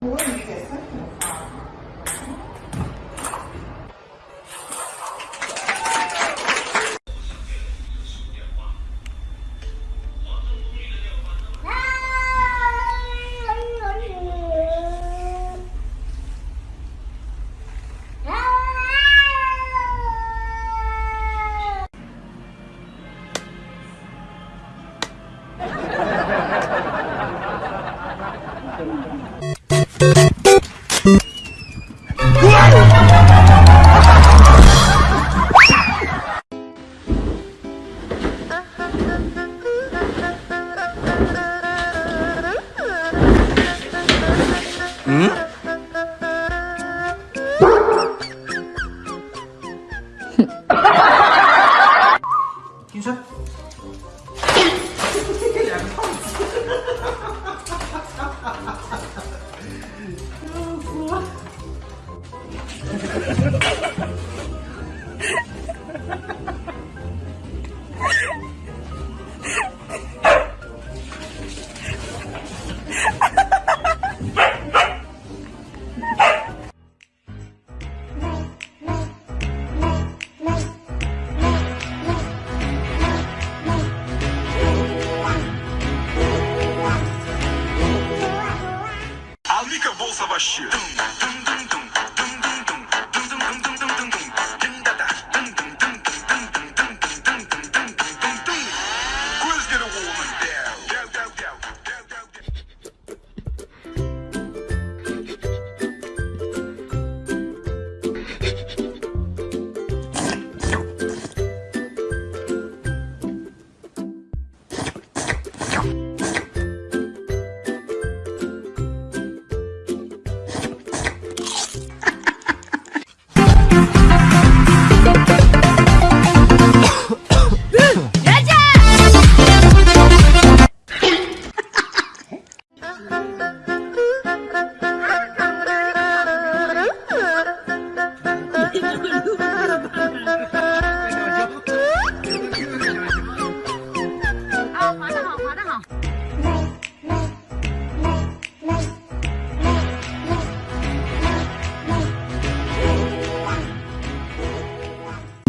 뭐가 이렇게 됐어?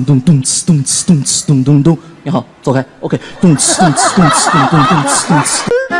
咚咚哧咚哧咚哧咚咚咚，你好，走开，OK，咚哧咚哧咚哧咚咚咚哧咚哧。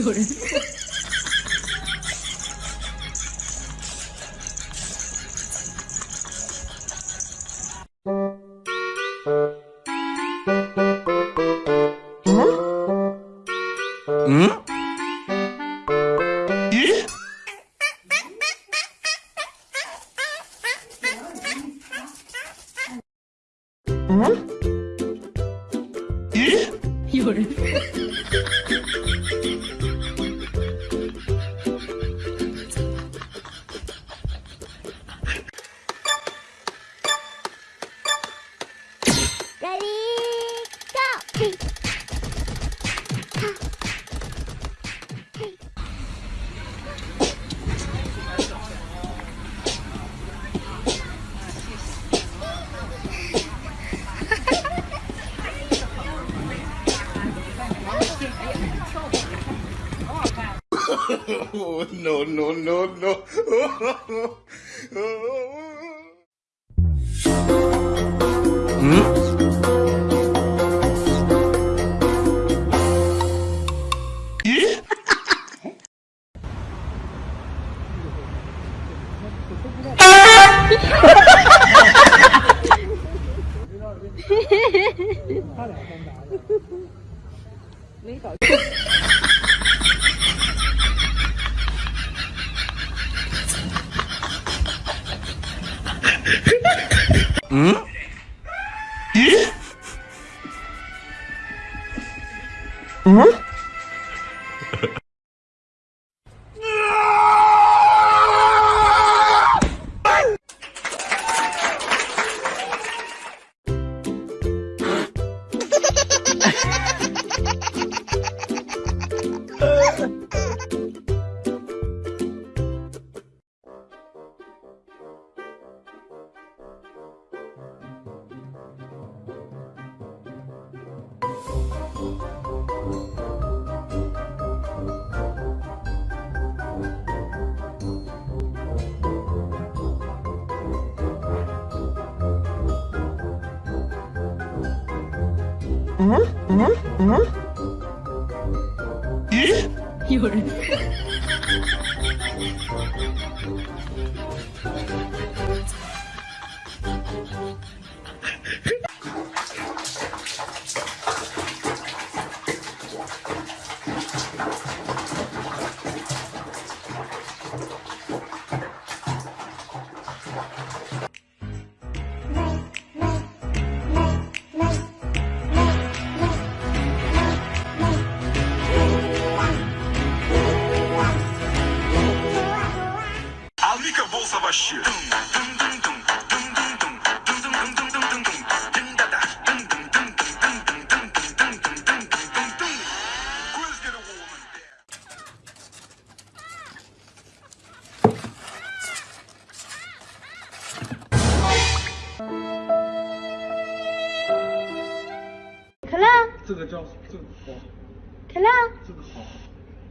有人。嗯？咦？ Oh, no, no, no, no. 嗯。 응? 응? 응? 예? 열. 叫这个好，可乐，这个好，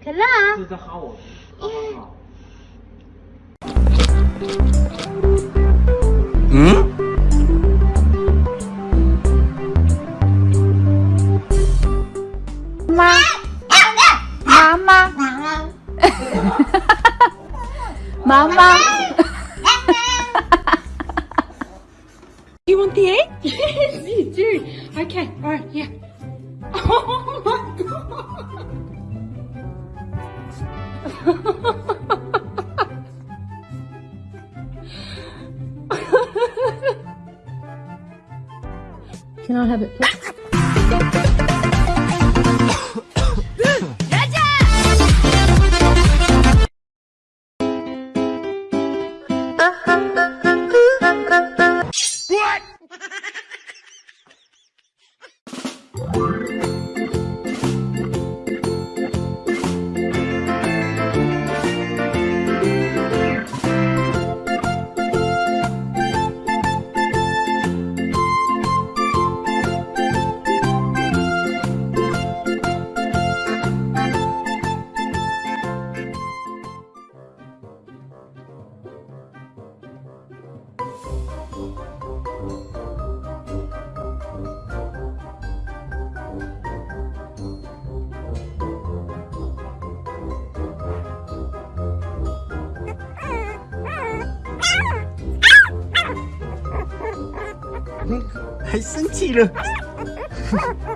可乐，这是在哈我，哈哈哈。妈，妈妈，妈妈。You want the egg? Yes, you do. Okay, alright, yeah. Oh my god. Can I have it, please? 还生气了。